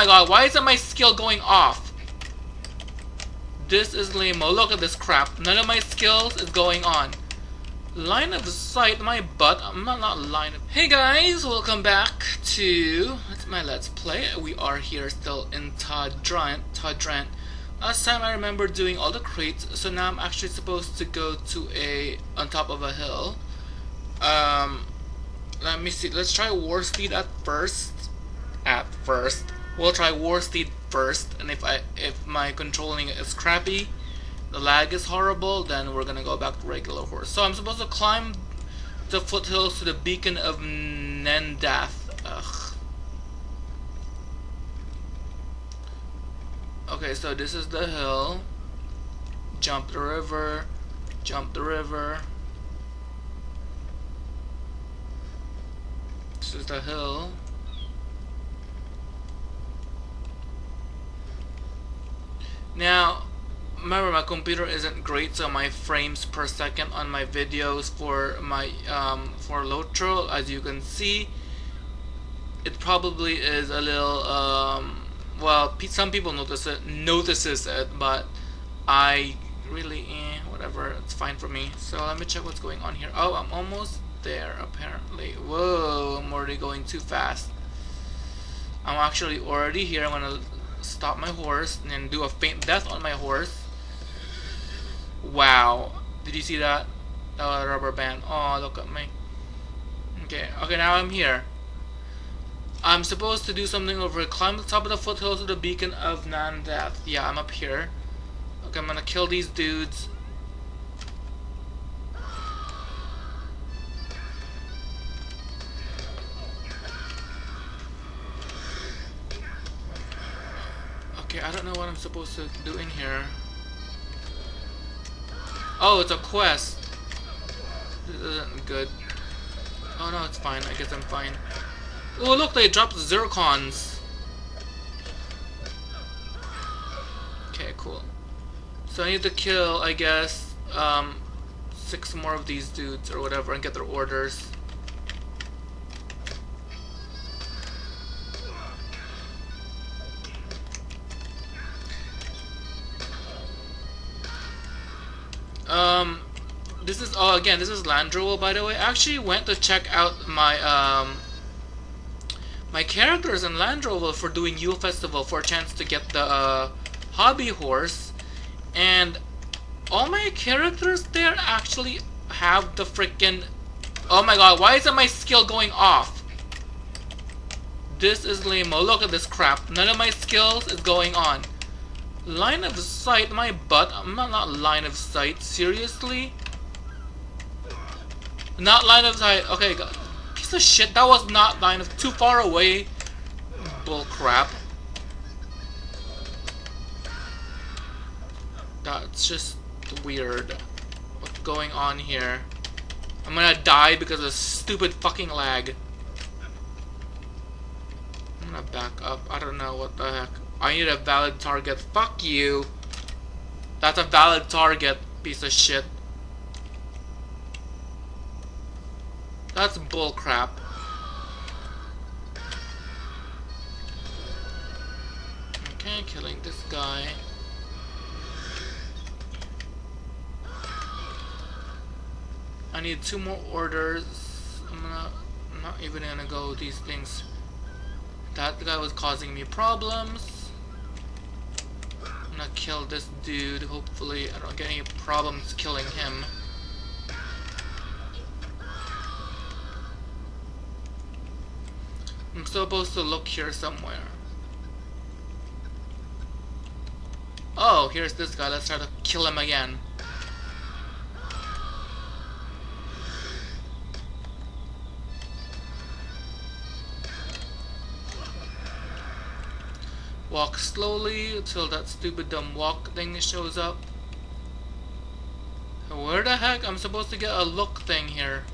my god, why isn't my skill going off? This is lame. Look at this crap. None of my skills is going on. Line of sight, my butt. I'm not, not line of... Hey guys, welcome back to my Let's Play. We are here still in Todd-Drent. Todd-Drent. Last time I remember doing all the crates, so now I'm actually supposed to go to a... on top of a hill. Um, let me see. Let's try War Steed at first. At first. We'll try War Steed first, and if I if my controlling is crappy, the lag is horrible, then we're gonna go back to regular horse. So I'm supposed to climb the foothills to the beacon of Nendath. Ugh. Okay, so this is the hill. Jump the river. Jump the river. This is the hill. Now, remember my computer isn't great, so my frames per second on my videos for my um, for Lotro, as you can see, it probably is a little um, well. Some people notice it, notices it, but I really eh, whatever. It's fine for me. So let me check what's going on here. Oh, I'm almost there apparently. Whoa, I'm already going too fast. I'm actually already here. I'm gonna stop my horse and do a faint death on my horse. Wow. Did you see that? Uh, rubber band. Oh, look at me. Okay, okay, now I'm here. I'm supposed to do something over climb the top of the foothills of the beacon of Nendath. Yeah, I'm up here. Okay, I'm gonna kill these dudes. Okay, I don't know what I'm supposed to do in here. Oh, it's a quest. This isn't good. Oh no, it's fine. I guess I'm fine. Oh look, they dropped zircons. Okay, cool. So I need to kill, I guess, um, six more of these dudes or whatever and get their orders. This is oh again this is Landroval by the way. I actually went to check out my um my characters in Landroval for doing Yule Festival for a chance to get the uh, hobby horse, and all my characters there actually have the freaking. Oh my god! Why isn't my skill going off? This is lame. Look at this crap. None of my skills is going on. Line of sight, my butt. I'm not, not line of sight. Seriously? Not line of sight. Okay, God. piece of shit. That was not line of too far away. Bull crap. That's just weird. What's going on here? I'm gonna die because of stupid fucking lag. I'm gonna back up. I don't know what the heck. I need a valid target. Fuck you. That's a valid target, piece of shit. That's bullcrap. Okay, killing this guy. I need two more orders. I'm gonna I'm not even gonna go these things. That guy was causing me problems I'm gonna kill this dude. Hopefully I don't get any problems killing him. Supposed to look here somewhere. Oh, here's this guy. Let's try to kill him again. Walk slowly until that stupid dumb walk thing shows up. Where the heck? I'm supposed to get a look thing here.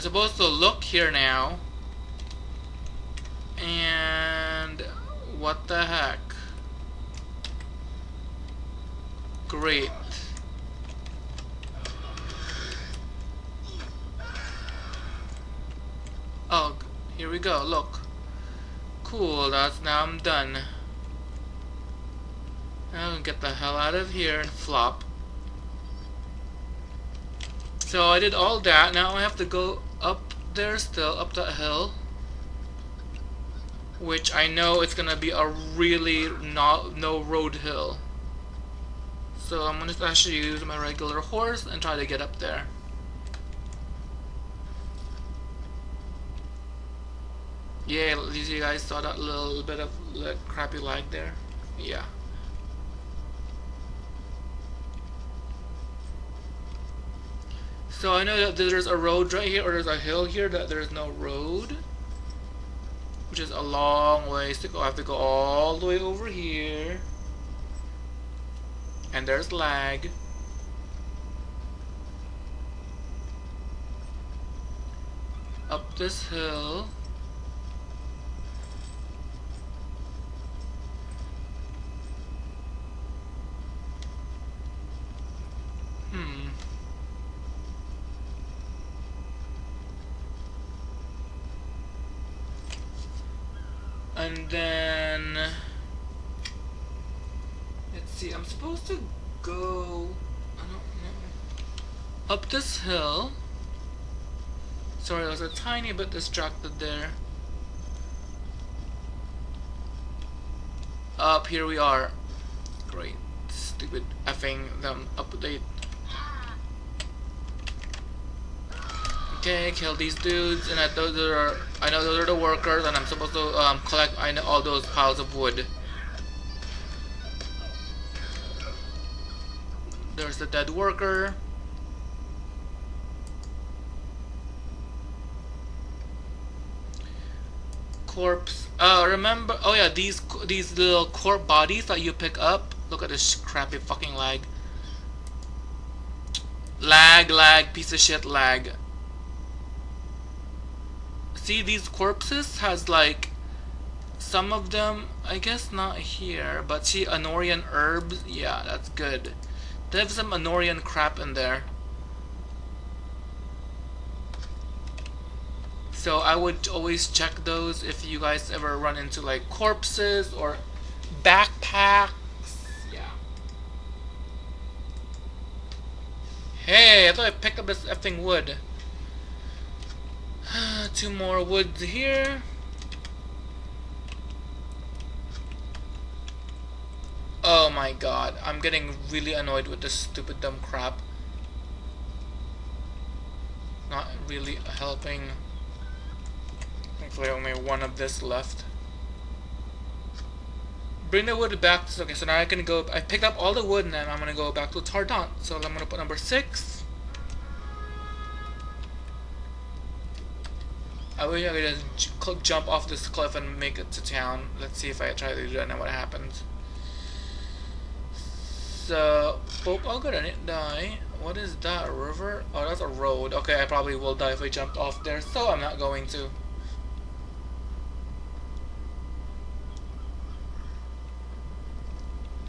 I'm supposed to look here now. And what the heck? Great. Oh here we go look. Cool that's now I'm done. I'll get the hell out of here and flop. So I did all that now I have to go up there still, up that hill. Which I know it's gonna be a really not no road hill. So I'm gonna actually use my regular horse and try to get up there. Yeah, these you guys saw that little bit of like, crappy lag there? Yeah. So I know that there's a road right here, or there's a hill here that there's no road. Which is a long ways to go. I have to go all the way over here. And there's lag. Up this hill. and then let's see I'm supposed to go I don't know. Up this hill. Sorry I was a tiny bit distracted there. Up here we are. Great. Stupid effing them update Okay, kill these dudes, and I those are I know those are the workers, and I'm supposed to um, collect I know all those piles of wood. There's the dead worker. Corpse. Uh, remember? Oh yeah, these these little corpse bodies that you pick up. Look at this crappy fucking lag. Lag, lag, piece of shit, lag see these corpses has like some of them I guess not here but see Anórien herbs? Yeah that's good. They have some Anórien crap in there. So I would always check those if you guys ever run into like corpses or backpacks. Yeah. Hey I thought I picked up this effing wood Two more wood here. Oh my god, I'm getting really annoyed with this stupid dumb crap. Not really helping. Thankfully only one of this left. Bring the wood back. Okay, so now I can go. I picked up all the wood and then I'm gonna go back to Tardant. So I'm gonna put number six. I wish I could just jump off this cliff and make it to town. Let's see if I try to do that and what happens. So, Pope, I'm gonna die. What is that, a river? Oh, that's a road. Okay, I probably will die if I jump off there, so I'm not going to.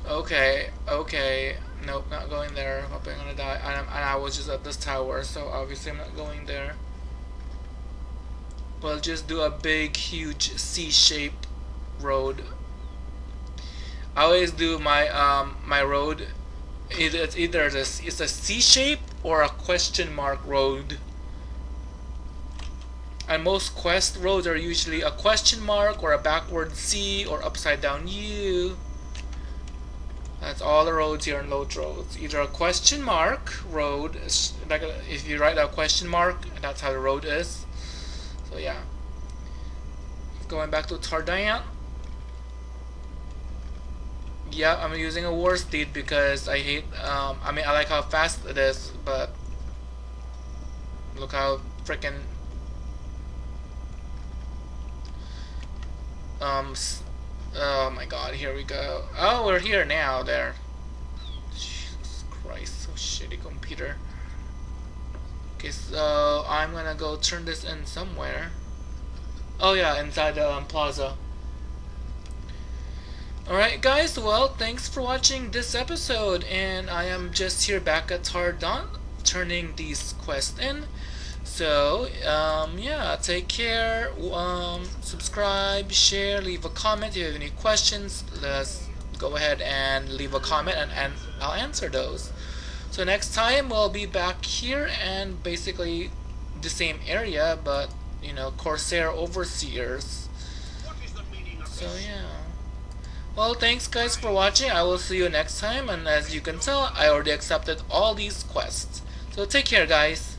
Okay, okay. Nope, not going there. I'm probably gonna die. And, and I was just at this tower, so obviously I'm not going there we'll just do a big huge C-shape road I always do my um, my road it's either this it's a C shape or a question mark road and most quest roads are usually a question mark or a backward C or upside down U that's all the roads here in Lotro. It's either a question mark road, like if you write a question mark, that's how the road is. So yeah. Going back to Tardant. Yeah, I'm using a war steed because I hate, um, I mean, I like how fast it is, but look how freaking um, oh my god, here we go. Oh, we're here now, there. Jesus Christ, so shitty computer. Okay, so I'm gonna go turn this in somewhere. Oh yeah, inside the um, plaza. Alright guys, well, thanks for watching this episode, and I am just here back at Tardon turning these quests in. So, um, yeah, take care. Um, subscribe, share, leave a comment. If you have any questions, let's go ahead and leave a comment and, and I'll answer those. So next time we'll be back here and basically the same area, but you know, Corsair Overseers. So yeah. Well, thanks guys for watching. I will see you next time. And as you can tell, I already accepted all these quests. So take care, guys.